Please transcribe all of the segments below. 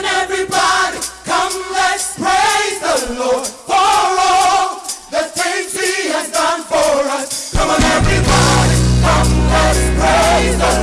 on, everybody, come, let's praise the Lord for all the things He has done for us. Come on, everybody, come, let's praise the Lord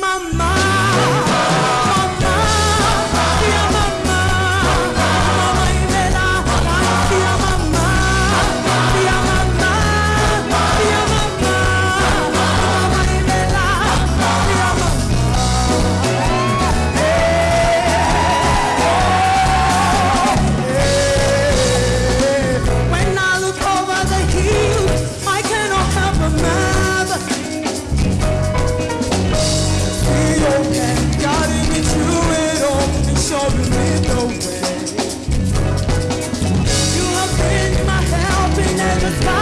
my mind. sky